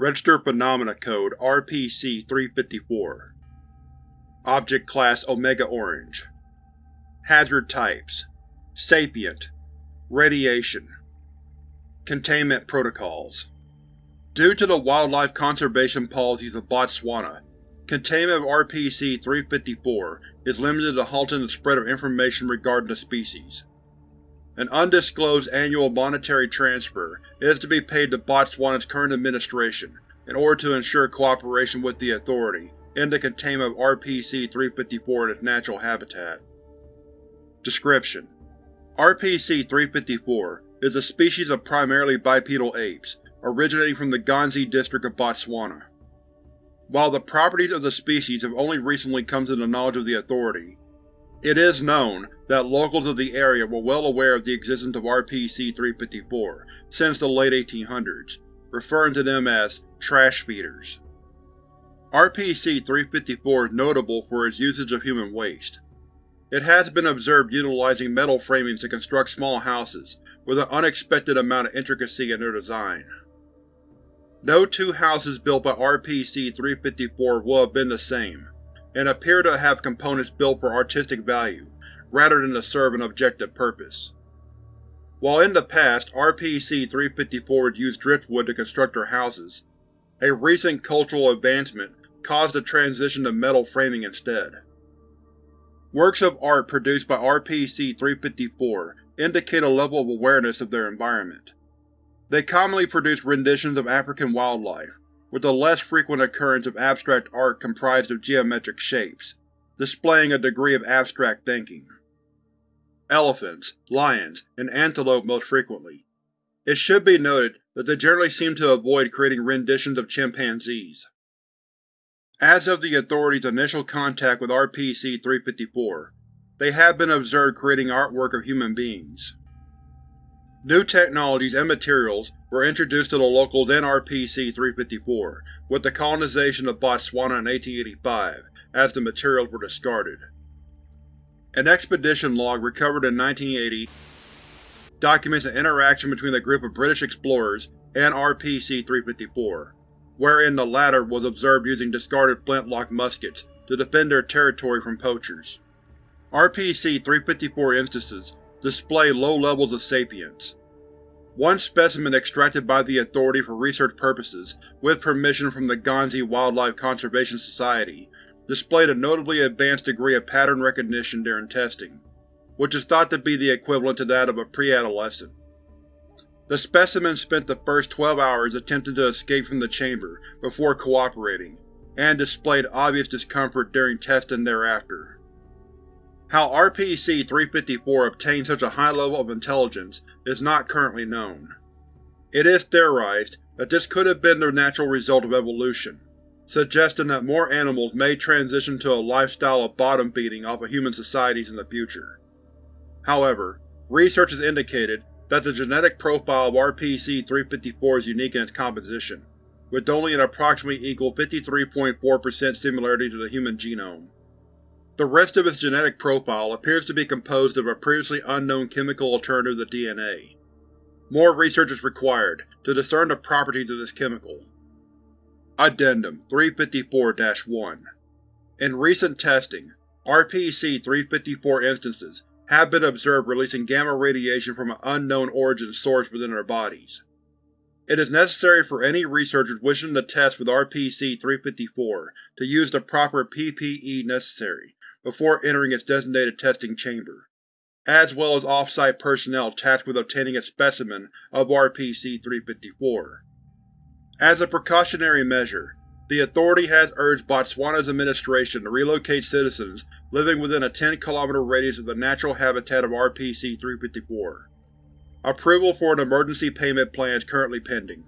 Registered Phenomena Code RPC-354 Object Class Omega Orange. Hazard Types. Sapient. Radiation. Containment Protocols. Due to the wildlife conservation policies of Botswana, containment of RPC-354 is limited to halting the spread of information regarding the species. An undisclosed annual monetary transfer is to be paid to Botswana's current administration in order to ensure cooperation with the Authority in the containment of RPC-354 in its natural habitat. Description: RPC-354 is a species of primarily bipedal apes, originating from the Ghanzi district of Botswana. While the properties of the species have only recently come to the knowledge of the Authority, it is known that locals of the area were well aware of the existence of RPC-354 since the late 1800s, referring to them as trash feeders. RPC-354 is notable for its usage of human waste. It has been observed utilizing metal framings to construct small houses, with an unexpected amount of intricacy in their design. No two houses built by RPC-354 will have been the same, and appear to have components built for artistic value, rather than to serve an objective purpose. While in the past RPC-354 would use driftwood to construct their houses, a recent cultural advancement caused the transition to metal framing instead. Works of art produced by RPC-354 indicate a level of awareness of their environment. They commonly produce renditions of African wildlife, with the less frequent occurrence of abstract art comprised of geometric shapes, displaying a degree of abstract thinking. Elephants, lions, and antelope most frequently. It should be noted that they generally seem to avoid creating renditions of chimpanzees. As of the Authority's initial contact with RPC-354, they have been observed creating artwork of human beings. New technologies and materials were introduced to the locals in RPC-354 with the colonization of Botswana in 1885, as the materials were discarded. An expedition log recovered in 1980 documents an interaction between a group of British explorers and RPC-354, wherein the latter was observed using discarded flintlock muskets to defend their territory from poachers. RPC-354 instances display low levels of sapience. One specimen extracted by the Authority for research purposes, with permission from the Ghanzi Wildlife Conservation Society, displayed a notably advanced degree of pattern recognition during testing, which is thought to be the equivalent to that of a pre-adolescent. The specimen spent the first 12 hours attempting to escape from the chamber before cooperating, and displayed obvious discomfort during testing thereafter. How RPC-354 obtained such a high level of intelligence is not currently known. It is theorized that this could have been the natural result of evolution, suggesting that more animals may transition to a lifestyle of bottom-feeding off of human societies in the future. However, research has indicated that the genetic profile of RPC-354 is unique in its composition, with only an approximately equal 53.4% similarity to the human genome. The rest of its genetic profile appears to be composed of a previously unknown chemical alternative to DNA. More research is required to discern the properties of this chemical. Addendum 354-1 In recent testing, RPC-354 instances have been observed releasing gamma radiation from an unknown origin source within their bodies. It is necessary for any researchers wishing to test with RPC-354 to use the proper PPE necessary before entering its designated testing chamber, as well as off-site personnel tasked with obtaining a specimen of RPC-354. As a precautionary measure, the Authority has urged Botswana's administration to relocate citizens living within a 10 km radius of the natural habitat of RPC-354. Approval for an emergency payment plan is currently pending.